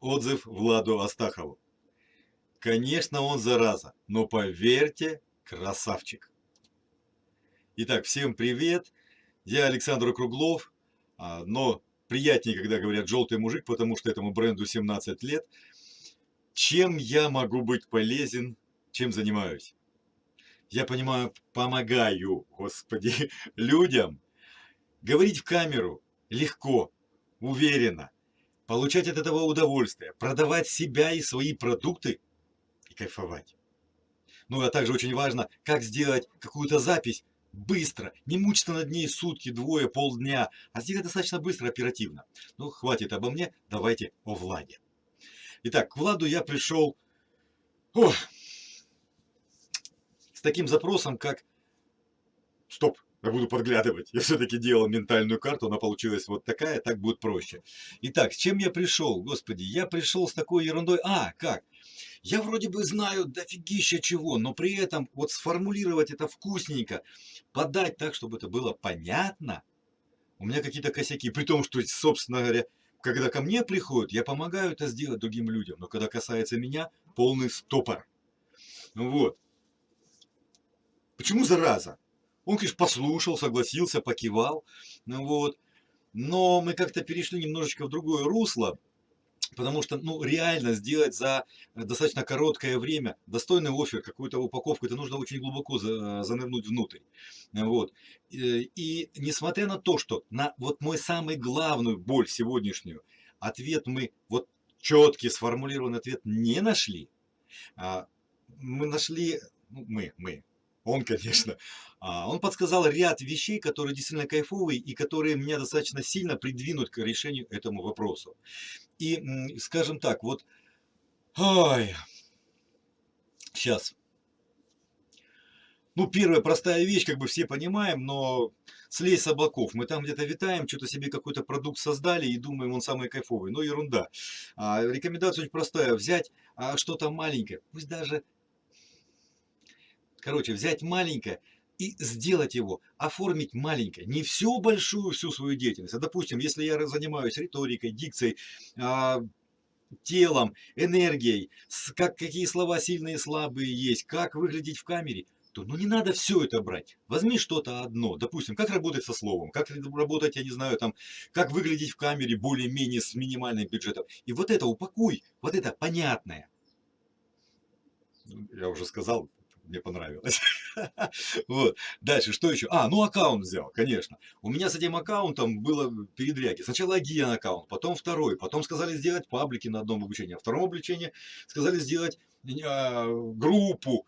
отзыв Владу Астахову. Конечно, он зараза, но поверьте, красавчик. Итак, всем привет. Я Александр Круглов, а, но приятнее, когда говорят «желтый мужик», потому что этому бренду 17 лет. Чем я могу быть полезен, чем занимаюсь? Я понимаю, помогаю, господи, людям. Говорить в камеру легко, уверенно, получать от этого удовольствие, продавать себя и свои продукты и кайфовать. Ну, а также очень важно, как сделать какую-то запись быстро, не мучиться над ней сутки, двое, полдня, а сделать достаточно быстро, оперативно. Ну, хватит обо мне, давайте о Владе. Итак, к Владу я пришел о, с таким запросом, как... Стоп, я буду подглядывать. Я все-таки делал ментальную карту, она получилась вот такая, так будет проще. Итак, с чем я пришел? Господи, я пришел с такой ерундой. А, как? Я вроде бы знаю дофигища чего, но при этом вот сформулировать это вкусненько, подать так, чтобы это было понятно, у меня какие-то косяки. При том, что, собственно говоря, когда ко мне приходят, я помогаю это сделать другим людям. Но когда касается меня, полный стопор. Вот. Почему зараза? Он, конечно, послушал, согласился, покивал. Ну вот. Но мы как-то перешли немножечко в другое русло. Потому что, ну, реально сделать за достаточно короткое время достойный офер, какую-то упаковку, это нужно очень глубоко занырнуть внутрь. Вот. И, и несмотря на то, что на вот мой самый главную боль сегодняшнюю, ответ мы, вот четкий сформулированный ответ не нашли, а, мы нашли, ну, мы, мы, он, конечно, а, он подсказал ряд вещей, которые действительно кайфовые и которые меня достаточно сильно придвинут к решению этому вопросу. И, скажем так, вот, ой, сейчас. Ну, первая простая вещь, как бы все понимаем, но слезь с облаков. Мы там где-то витаем, что-то себе какой-то продукт создали и думаем, он самый кайфовый. Но ерунда. А, рекомендация очень простая. Взять а, что-то маленькое, пусть даже Короче, взять маленькое и сделать его, оформить маленькое, не всю большую, всю свою деятельность. А допустим, если я занимаюсь риторикой, дикцией, а, телом, энергией, как, какие слова сильные и слабые есть, как выглядеть в камере, то ну не надо все это брать. Возьми что-то одно. Допустим, как работать со словом, как работать, я не знаю, там, как выглядеть в камере более-менее с минимальным бюджетом. И вот это упакуй, вот это понятное. Я уже сказал, мне понравилось. вот. Дальше, что еще? А, ну аккаунт взял, конечно. У меня с этим аккаунтом было передряги. Сначала один аккаунт, потом второй. Потом сказали сделать паблики на одном обучении. А втором обучении сказали сделать э, группу.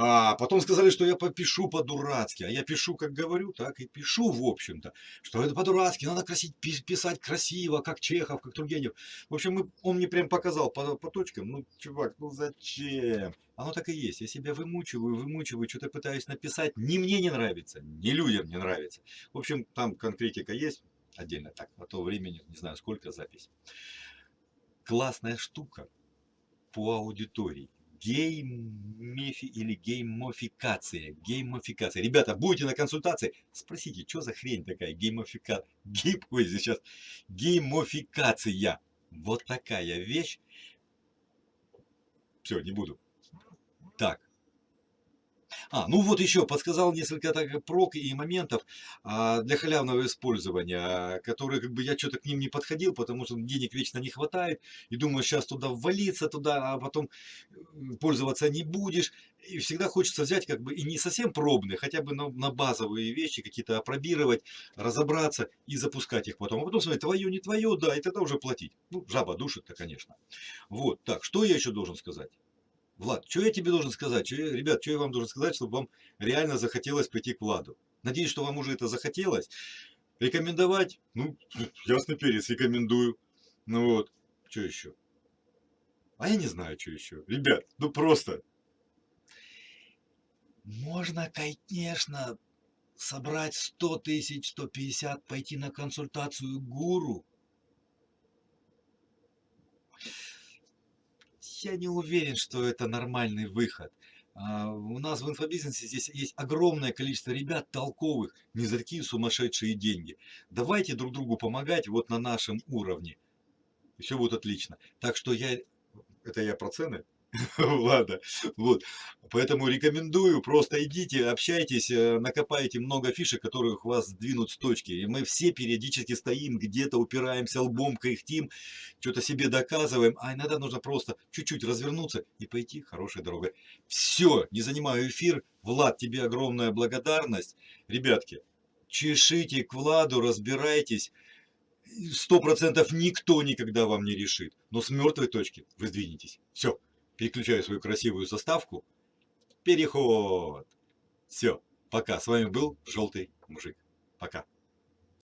А потом сказали, что я попишу по-дурацки. А я пишу, как говорю, так и пишу, в общем-то. Что это по-дурацки, надо красить, писать красиво, как Чехов, как Тургенев. В общем, мы, он мне прям показал по, по точкам. Ну, чувак, ну зачем? Оно так и есть. Я себя вымучиваю, вымучиваю, что-то пытаюсь написать. Ни мне не нравится, ни людям не нравится. В общем, там конкретика есть отдельно так. На то времени, не знаю, сколько запись. Классная штука по аудитории GameFi или геймификация. Геймификация. Ребята, будете на консультации, спросите, что за хрень такая геймификация. Гейм, ой, сейчас. Геймофикация. Вот такая вещь. Все, не буду. А, ну вот еще подсказал несколько так прок и моментов а, для халявного использования, которые как бы я что-то к ним не подходил, потому что денег вечно не хватает, и думаю, сейчас туда ввалиться туда, а потом пользоваться не будешь. И всегда хочется взять как бы и не совсем пробные, хотя бы на, на базовые вещи какие-то опробировать, разобраться и запускать их потом. А потом смотреть, твое, не твое, да, и тогда уже платить. Ну, жаба душит-то, конечно. Вот, так, что я еще должен сказать? Влад, что я тебе должен сказать? Что я, ребят, что я вам должен сказать, чтобы вам реально захотелось прийти к Владу? Надеюсь, что вам уже это захотелось. Рекомендовать? Ну, ясно перец, рекомендую. Ну вот, что еще? А я не знаю, что еще. Ребят, ну просто. Можно, конечно, собрать 100 тысяч, 150, пойти на консультацию гуру. Я не уверен, что это нормальный выход. А, у нас в инфобизнесе здесь есть огромное количество ребят толковых, не за такие сумасшедшие деньги. Давайте друг другу помогать вот на нашем уровне. все будет отлично. Так что я, это я про цены, Ладно, вот. Поэтому рекомендую, просто идите, общайтесь, э, накопайте много фишек, которых вас сдвинут с точки. И мы все периодически стоим где-то, упираемся лбом, кряхтим, что-то себе доказываем, а иногда нужно просто чуть-чуть развернуться и пойти хорошей дорогой. Все, не занимаю эфир. Влад, тебе огромная благодарность. Ребятки, чешите к Владу, разбирайтесь. Сто процентов никто никогда вам не решит. Но с мертвой точки вы сдвинетесь. Все переключаю свою красивую заставку. Переход. Все, пока. С вами был Желтый Мужик. Пока.